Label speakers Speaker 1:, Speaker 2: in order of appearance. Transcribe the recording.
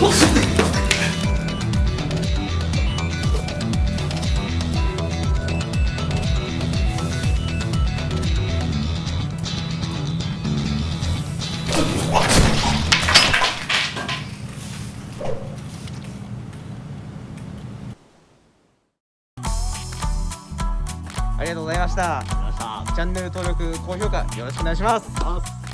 Speaker 1: What? ありがとうございました。チャンネル登録高評価よろしくお願いします